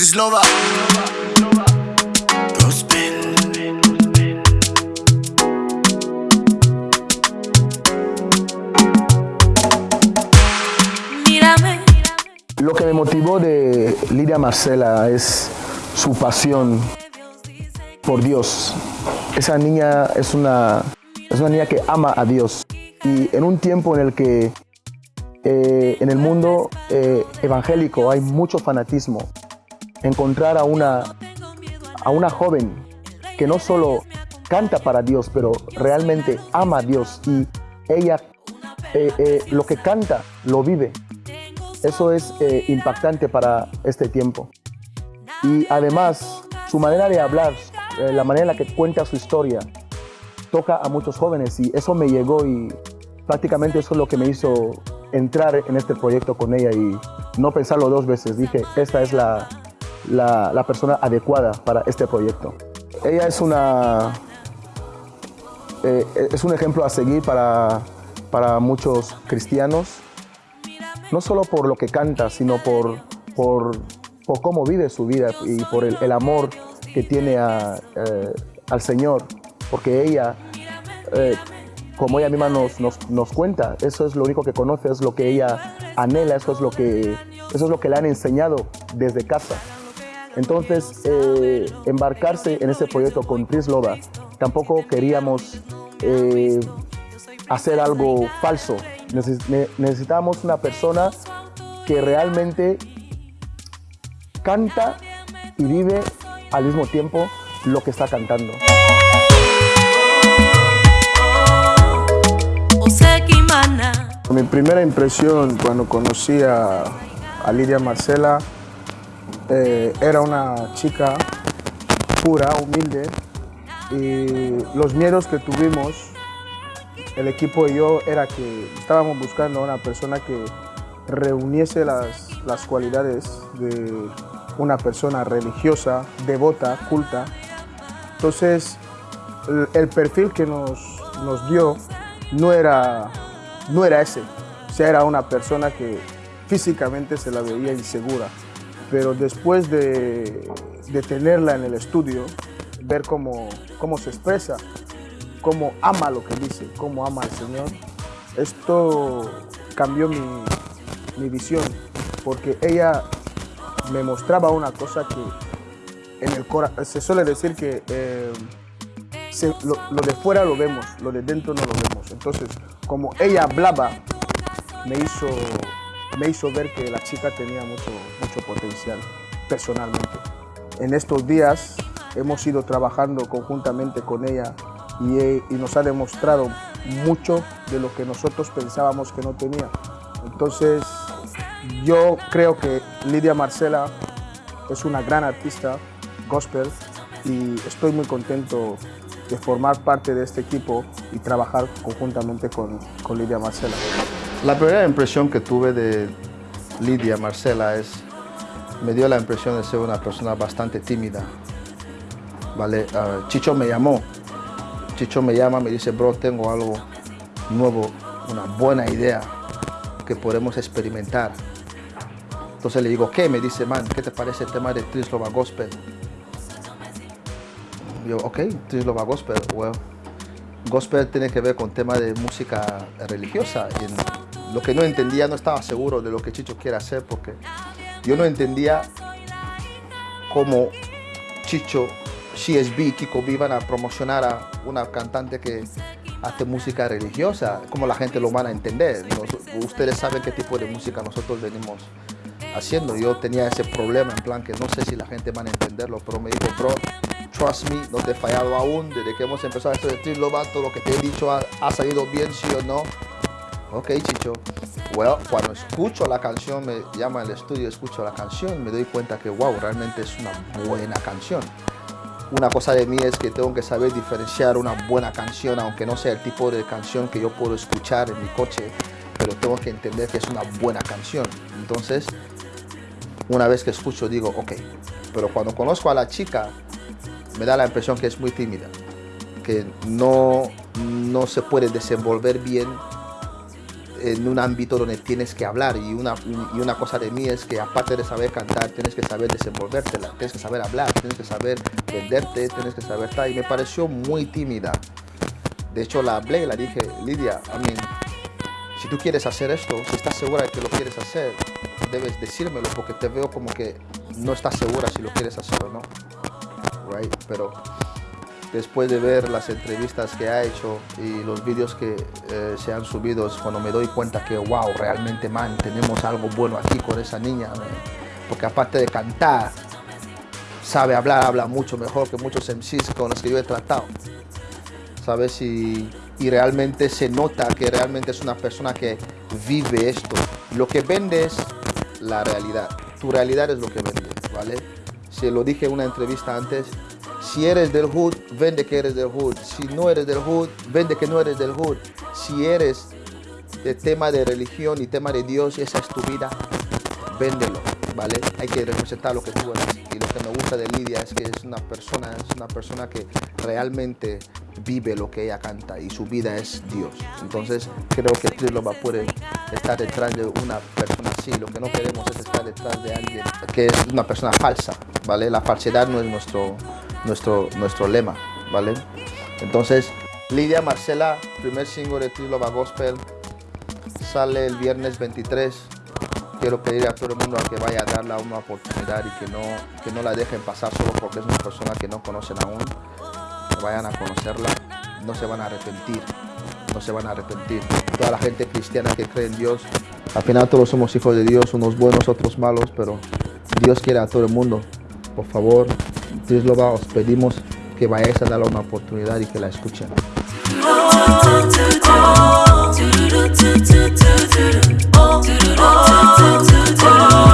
Trislova. Lo que me motivó de Lidia Marcela es su pasión por Dios. Esa niña es una, es una niña que ama a Dios. Y en un tiempo en el que eh, en el mundo eh, evangélico hay mucho fanatismo, encontrar a una, a una joven que no solo canta para Dios, pero realmente ama a Dios y ella eh, eh, lo que canta lo vive. Eso es eh, impactante para este tiempo. Y además, su manera de hablar, eh, la manera en la que cuenta su historia, toca a muchos jóvenes y eso me llegó y prácticamente eso es lo que me hizo entrar en este proyecto con ella y no pensarlo dos veces. Dije, esta es la, la, persona adecuada para este proyecto. Ella es una, eh, es un ejemplo a seguir para, para muchos cristianos, no solo por lo que canta, sino por, por, por cómo vive su vida y por el, el amor que tiene a, eh, al Señor, porque ella, eh, como ella misma nos, nos, nos cuenta, eso es lo único que conoce, es lo que ella anhela, eso es lo que, eso es lo que le han enseñado desde casa. Entonces, eh, embarcarse en ese proyecto con Trislova, tampoco queríamos eh, hacer algo falso. Neces- ne- necesitábamos una persona que realmente canta y vive al mismo tiempo lo que está cantando. Mi primera impresión cuando conocí a, a Lidia Marcela eh, era una chica pura, humilde y los miedos que tuvimos, el equipo y yo, era que estábamos buscando una persona que reuniese las, las cualidades de una persona religiosa, devota, culta. Entonces, el, el perfil que nos, nos dio no era, no era ese. O sea, era una persona que físicamente se la veía insegura. Pero después de, tenerla en el estudio, ver cómo, cómo se expresa, cómo ama lo que dice, cómo ama al Señor, esto cambió mi, mi visión. Porque ella me mostraba una cosa que en el corazón, se suele decir que eh, lo de fuera lo vemos, lo de dentro no lo vemos. Entonces, como ella hablaba, me hizo, me hizo ver que la chica tenía mucho, mucho potencial personalmente. En estos días hemos ido trabajando conjuntamente con ella y, y nos ha demostrado mucho de lo que nosotros pensábamos que no tenía. Entonces, yo creo que Lidia Marcela es una gran artista gospel y estoy muy contento de formar parte de este equipo y trabajar conjuntamente con, con Lidia Marcela. La primera impresión que tuve de Lidia Marcela es, me dio la impresión de ser una persona bastante tímida. ¿vale? Ah, Chicho me llamó, Chicho me llama, me dice, bro, tengo algo nuevo, una buena idea que podemos experimentar. Entonces le digo, ¿qué? Me dice, man, ¿qué te parece el tema de Trislova Gospel? Yo, ok, Trislova Gospel, well, gospel tiene que ver con tema de música religiosa. Y lo que no entendía, no estaba seguro de lo que Chicho quiere hacer porque yo no entendía cómo Chicho, CSB, Kiko B iban a promocionar a una cantante que hace música religiosa, cómo la gente lo van a entender. Ustedes saben qué tipo de música nosotros venimos haciendo. Yo tenía ese problema en plan que no sé si la gente va a entenderlo, pero me dijo, bro, trust me, no te he fallado aún. Desde que hemos empezado esto de Lover, todo lo que te he dicho ha, ha salido bien, sí o no. Ok, Chicho. Well, cuando escucho la canción, me llama al estudio, escucho la canción, me doy cuenta que, wow, realmente es una buena canción. Una cosa de mí es que tengo que saber diferenciar una buena canción, aunque no sea el tipo de canción que yo puedo escuchar en mi coche, pero tengo que entender que es una buena canción. Entonces, una vez que escucho, digo, ok. Pero cuando conozco a la chica, me da la impresión que es muy tímida, que no, no se puede desenvolver bien en un ámbito donde tienes que hablar y una, y una cosa de mí es que aparte de saber cantar, tienes que saber desenvolvértela, tienes que saber hablar, tienes que saber venderte, tienes que saber tal. Y me pareció muy tímida. De hecho, la hablé y la dije, Lidia, I mean, si tú quieres hacer esto, si estás segura de que lo quieres hacer, debes decírmelo porque te veo como que no estás segura si lo quieres hacer o no. Right? Pero después de ver las entrevistas que ha hecho y los vídeos que eh, se han subido, cuando me doy cuenta que, wow, realmente, man, tenemos algo bueno aquí con esa niña. Porque aparte de cantar, sabe hablar, habla mucho mejor que muchos MCs con los que yo he tratado. ¿Sabes? Y, y realmente se nota que realmente es una persona que vive esto. Lo que vende es la realidad. Tu realidad es lo que vende, ¿vale? Se lo dije en una entrevista antes. Si eres del hood, vende que eres del hood. Si no eres del hood, vende que no eres del hood. Si eres de tema de religión y tema de Dios y esa es tu vida, véndelo, ¿vale? Hay que representar lo que tú eres. Y lo que me gusta de Lidia es que es una persona, es una persona que realmente vive lo que ella canta y su vida es Dios. Entonces creo que Trilova puede estar detrás de una persona así. Lo que no queremos es estar detrás de alguien que es una persona falsa, ¿vale? La falsedad no es nuestro, nuestro, nuestro lema, ¿vale? Entonces, Lidia Marcela, primer single de Trilova Gospel, sale el viernes 23 quiero pedir a todo el mundo a que vaya a darle una oportunidad y que no, que no la dejen pasar solo porque es una persona que no conocen aún. Que vayan a conocerla, no se van a arrepentir, no se van a arrepentir. Toda la gente cristiana que cree en Dios, al final todos somos hijos de Dios, unos buenos, otros malos, pero Dios quiere a todo el mundo. Por favor, Dios lo va, os pedimos que vayáis a darle una oportunidad y que la escuchen. Oh,